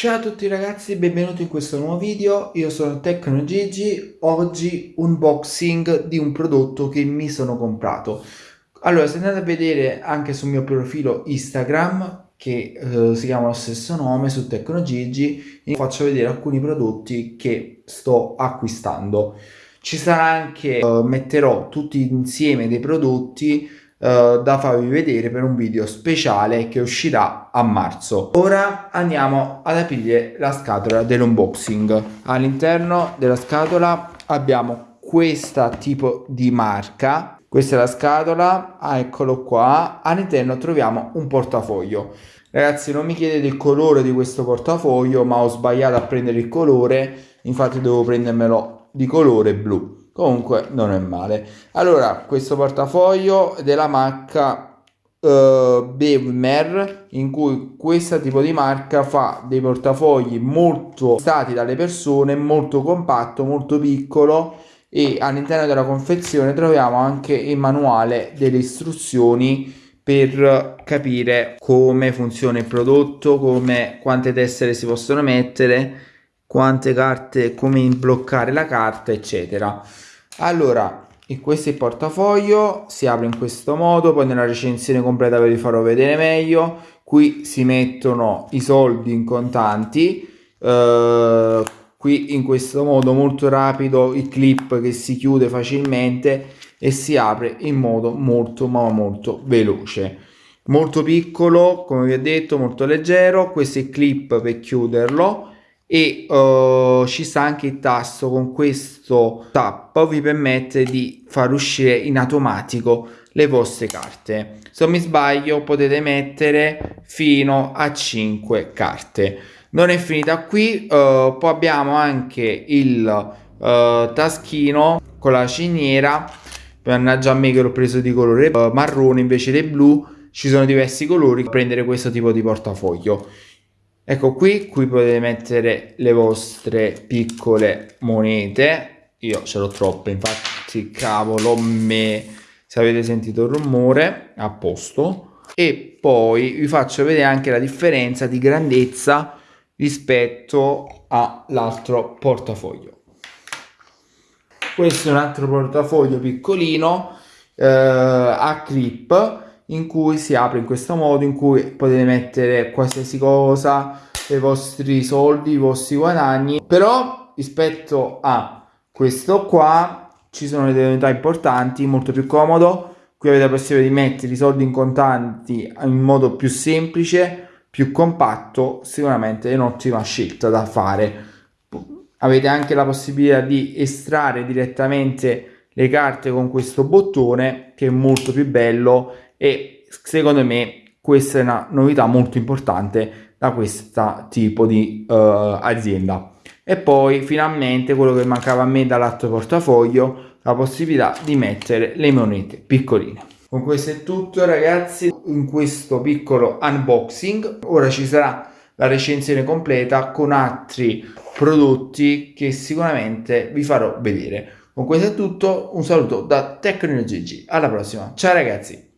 Ciao a tutti ragazzi, benvenuti in questo nuovo video, io sono TecnoGigi, oggi unboxing di un prodotto che mi sono comprato. Allora, se andate a vedere anche sul mio profilo Instagram, che eh, si chiama lo stesso nome, su TecnoGigi, vi faccio vedere alcuni prodotti che sto acquistando. Ci sarà anche, eh, metterò tutti insieme dei prodotti uh, da farvi vedere per un video speciale che uscirà a marzo. Ora andiamo ad aprire la scatola dell'unboxing. All'interno della scatola abbiamo questa tipo di marca. Questa è la scatola, ah, eccolo qua. All'interno troviamo un portafoglio. Ragazzi non mi chiedete il colore di questo portafoglio ma ho sbagliato a prendere il colore infatti devo prendermelo di colore blu comunque non è male. Allora questo portafoglio della marca uh, Bevmer in cui questo tipo di marca fa dei portafogli molto stati dalle persone molto compatto molto piccolo e all'interno della confezione troviamo anche il manuale delle istruzioni per capire come funziona il prodotto, come quante tessere si possono mettere, quante carte, come bloccare la carta, eccetera allora questo è il portafoglio si apre in questo modo poi nella recensione completa ve li farò vedere meglio. Qui si mettono i soldi in contanti eh, qui in questo modo molto rapido il clip che si chiude facilmente e si apre in modo molto ma molto veloce. Molto piccolo come vi ho detto molto leggero. Questo è il clip per chiuderlo e uh, ci sta anche il tasto con questo tap vi permette di far uscire in automatico le vostre carte. Se non mi sbaglio potete mettere fino a 5 carte. Non è finita qui uh, poi abbiamo anche il uh, taschino con la ciniera. Mannaggia a me che l'ho preso di colore marrone invece del blu. Ci sono diversi colori per prendere questo tipo di portafoglio ecco qui qui potete mettere le vostre piccole monete. Io ce l'ho troppe infatti cavolo me se avete sentito il rumore a posto. E poi vi faccio vedere anche la differenza di grandezza rispetto all'altro portafoglio. Questo è un altro portafoglio piccolino eh, a clip in cui si apre in questo modo in cui potete mettere qualsiasi cosa i vostri soldi i vostri guadagni. Però rispetto a questo qua ci sono delle novità importanti molto più comodo. Qui avete la possibilità di mettere i soldi in contanti in modo più semplice più compatto sicuramente è un'ottima scelta da fare. Avete anche la possibilità di estrarre direttamente le carte con questo bottone che è molto più bello e secondo me questa è una novità molto importante da questo tipo di uh, azienda. E poi finalmente quello che mancava a me dall'altro portafoglio la possibilità di mettere le monete piccoline. Con questo è tutto ragazzi in questo piccolo unboxing. Ora ci sarà la recensione completa con altri prodotti che sicuramente vi farò vedere. Con questo è tutto un saluto da TecnoGG alla prossima. Ciao ragazzi